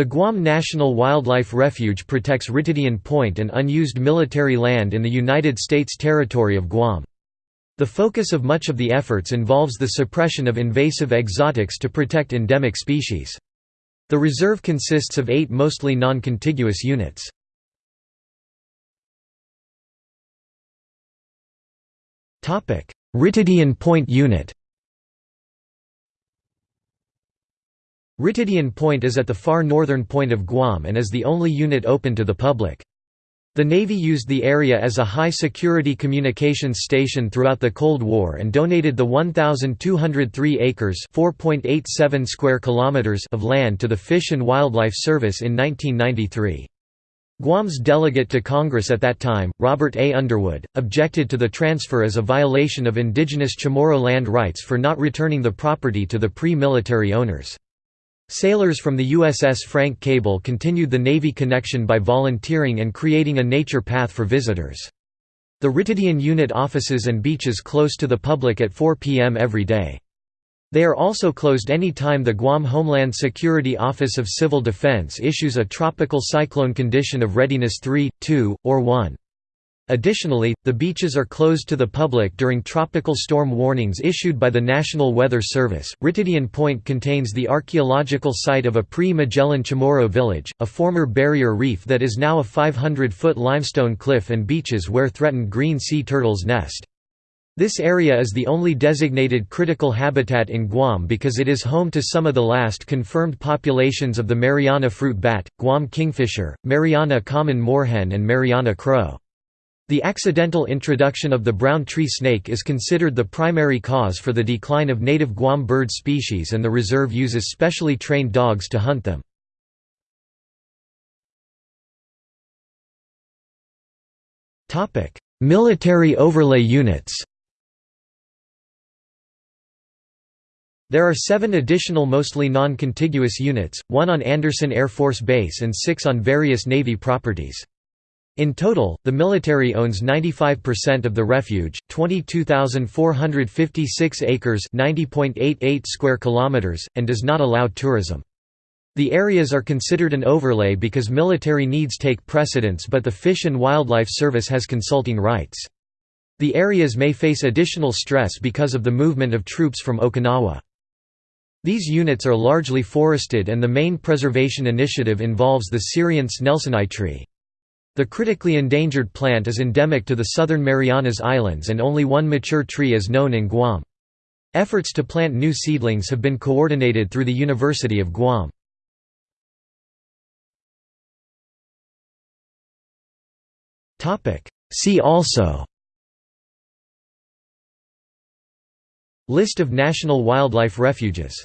The Guam National Wildlife Refuge protects Ritidian Point and unused military land in the United States territory of Guam. The focus of much of the efforts involves the suppression of invasive exotics to protect endemic species. The reserve consists of eight mostly non-contiguous units. Ritidian Point Unit Ritidian Point is at the far northern point of Guam and is the only unit open to the public. The Navy used the area as a high-security communications station throughout the Cold War and donated the 1,203 acres square kilometers of land to the Fish and Wildlife Service in 1993. Guam's delegate to Congress at that time, Robert A. Underwood, objected to the transfer as a violation of indigenous Chamorro land rights for not returning the property to the pre-military owners. Sailors from the USS Frank Cable continued the Navy connection by volunteering and creating a nature path for visitors. The Ritidian unit offices and beaches close to the public at 4 p.m. every day. They are also closed any time the Guam Homeland Security Office of Civil Defense issues a tropical cyclone condition of readiness 3, 2, or 1. Additionally, the beaches are closed to the public during tropical storm warnings issued by the National Weather Service. Ritidian Point contains the archaeological site of a pre Magellan Chamorro village, a former barrier reef that is now a 500 foot limestone cliff and beaches where threatened green sea turtles nest. This area is the only designated critical habitat in Guam because it is home to some of the last confirmed populations of the Mariana fruit bat, Guam kingfisher, Mariana common moorhen and Mariana crow. The accidental introduction of the brown tree snake is considered the primary cause for the decline of native Guam bird species and the reserve uses specially trained dogs to hunt them. Military overlay units There are seven additional mostly non-contiguous units, one on Andersen Air Force Base and six on various Navy properties. In total, the military owns 95% of the refuge, 22,456 acres (90.88 square kilometers), and does not allow tourism. The areas are considered an overlay because military needs take precedence but the Fish and Wildlife Service has consulting rights. The areas may face additional stress because of the movement of troops from Okinawa. These units are largely forested and the main preservation initiative involves the Serianthes nelsonii tree. The critically endangered plant is endemic to the southern Marianas Islands and only one mature tree is known in Guam. Efforts to plant new seedlings have been coordinated through the University of Guam. See also List of national wildlife refuges